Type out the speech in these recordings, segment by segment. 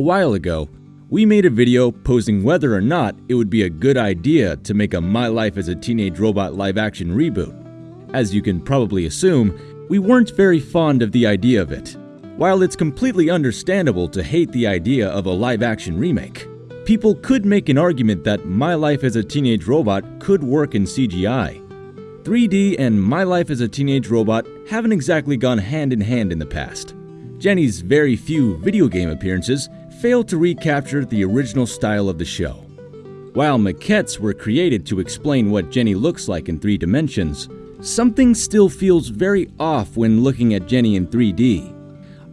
A while ago, we made a video posing whether or not it would be a good idea to make a My Life as a Teenage Robot live action reboot. As you can probably assume, we weren't very fond of the idea of it. While it's completely understandable to hate the idea of a live action remake, people could make an argument that My Life as a Teenage Robot could work in CGI. 3D and My Life as a Teenage Robot haven't exactly gone hand in hand in the past. Jenny's very few video game appearances failed to recapture the original style of the show. While maquettes were created to explain what Jenny looks like in three dimensions, something still feels very off when looking at Jenny in 3D.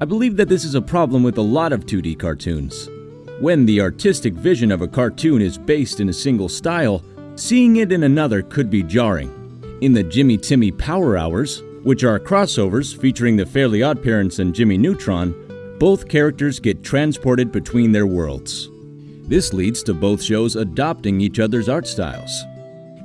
I believe that this is a problem with a lot of 2D cartoons. When the artistic vision of a cartoon is based in a single style, seeing it in another could be jarring. In the Jimmy Timmy Power Hours, which are crossovers featuring the Fairly Oddparents and Jimmy Neutron, both characters get transported between their worlds. This leads to both shows adopting each other's art styles.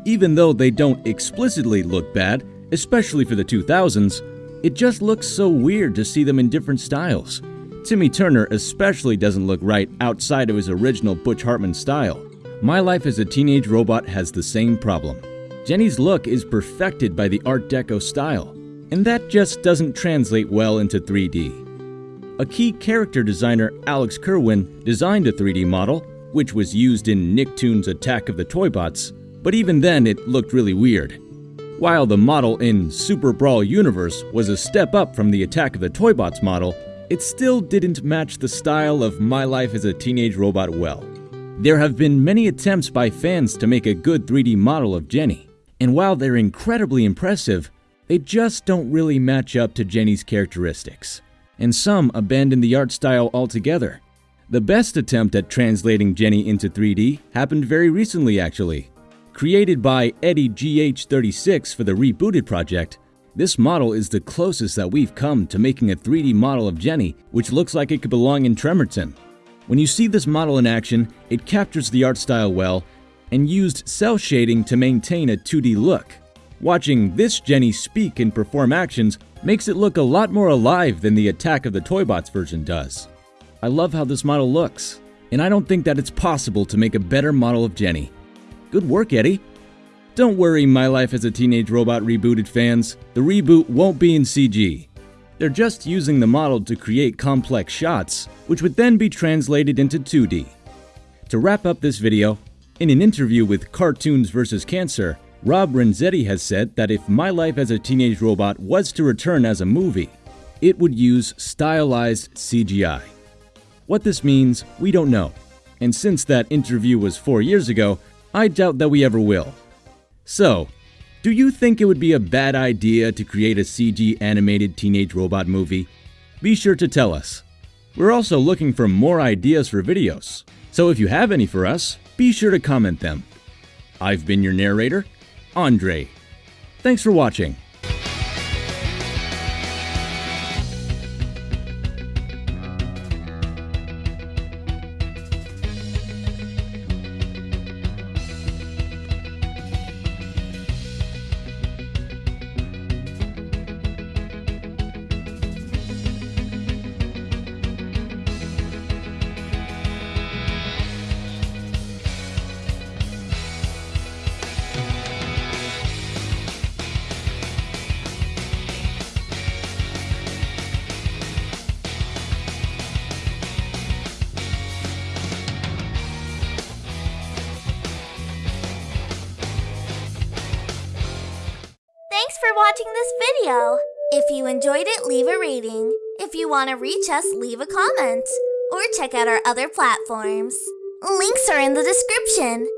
Even though they don't explicitly look bad, especially for the 2000s, it just looks so weird to see them in different styles. Timmy Turner especially doesn't look right outside of his original Butch Hartman style. My Life as a Teenage Robot has the same problem. Jenny's look is perfected by the Art Deco style, and that just doesn't translate well into 3D. A key character designer, Alex Kirwan, designed a 3D model, which was used in Nicktoons Attack of the Toybots, but even then it looked really weird. While the model in Super Brawl Universe was a step up from the Attack of the Toybots model, it still didn't match the style of My Life as a Teenage Robot well. There have been many attempts by fans to make a good 3D model of Jenny, and while they're incredibly impressive, they just don't really match up to Jenny's characteristics. And some abandon the art style altogether. The best attempt at translating Jenny into 3D happened very recently actually. Created by Eddie GH36 for the Rebooted project, this model is the closest that we've come to making a 3D model of Jenny, which looks like it could belong in Tremorton. When you see this model in action, it captures the art style well and used cel shading to maintain a 2D look. Watching this Jenny speak and perform actions makes it look a lot more alive than the Attack of the Toybots version does. I love how this model looks, and I don't think that it's possible to make a better model of Jenny. Good work, Eddie. Don't worry, My Life as a Teenage Robot rebooted fans. The reboot won't be in CG. They're just using the model to create complex shots, which would then be translated into 2D. To wrap up this video, in an interview with Cartoons vs. Cancer, Rob Renzetti has said that if My Life as a Teenage Robot was to return as a movie, it would use stylized CGI. What this means, we don't know. And since that interview was four years ago, I doubt that we ever will. So, do you think it would be a bad idea to create a CG animated teenage robot movie? Be sure to tell us. We're also looking for more ideas for videos, so if you have any for us, be sure to comment them. I've been your narrator, Andre. Thanks for watching. For watching this video. If you enjoyed it, leave a rating. If you want to reach us, leave a comment. Or check out our other platforms. Links are in the description.